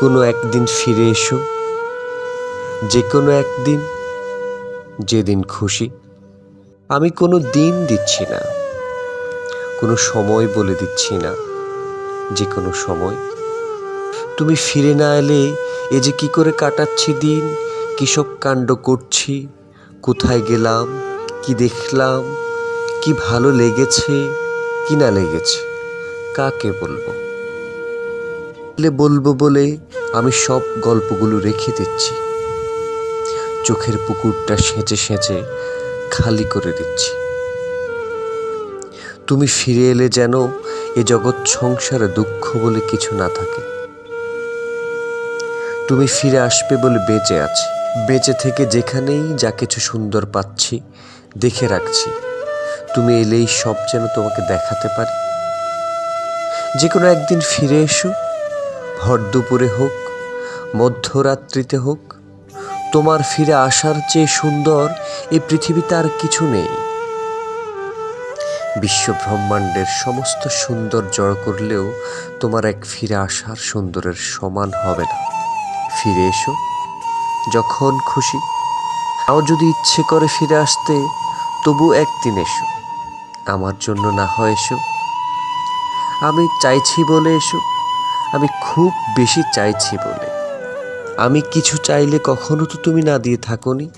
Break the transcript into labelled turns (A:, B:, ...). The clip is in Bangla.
A: কোনো একদিন ফিরে এসো। যে কোনো একদিন, যেদিন খুশি। আমি কোনো দিন দিচ্ছি না, কোনো সময় বলে দিচ্ছি না, যে কোনো সময়। তুমি ফিরে না এলে এ যে কি করে কাটাচ্ছি দিন কিসব কাণ্ড করছি, কোথায় গেলাম, কি দেখলাম, কি ভালো লেগেছে, কি না লেগেছে, কাকে বলব? বলে বলব বলে আমি সব গল্পগুলো রেখে দিচ্ছি। চোখের পুকুরটা সেঁচে সেঁচে খালি করে দিচ্ছি। তুমি ফিরে এলে যেন এ জগৎ সংসারে দুঃখ বলে কিছু না থাকে। তুমি ফিরে আসবে বলে বেঁচে আছি। বেঁচে থেকে যেখানেই যা কিছু সুন্দর পাচ্ছি, দেখে রাখছি। তুমি এলেই সব যেন তোমাকে দেখাতে পারি। যে কোনো একদিন ফিরে এসো। ভর দুপুরে হোক, মধ্যরাত্রিতে হোক, তোমার ফিরে আসার চেয়ে সুন্দর এই পৃথিবীতে আর কিছু নেই। বিশ্ব ব্রহ্মাণ্ডের সমস্ত সুন্দর জড় করলেও তোমার এক ফিরে আসার সুন্দরের সমান হবে না। ফিরে এসো, যখন খুশি। তাও যদি ইচ্ছে করে ফিরে আসতে, তবু একদিন এসো। আমার জন্য না হয় এসো। আমি চাইছি বলে এসো। আমি খুব বেশি চাইছি বলে। আমি কিছু চাইলে কখনো তো তুমি না দিয়ে থাকোনি।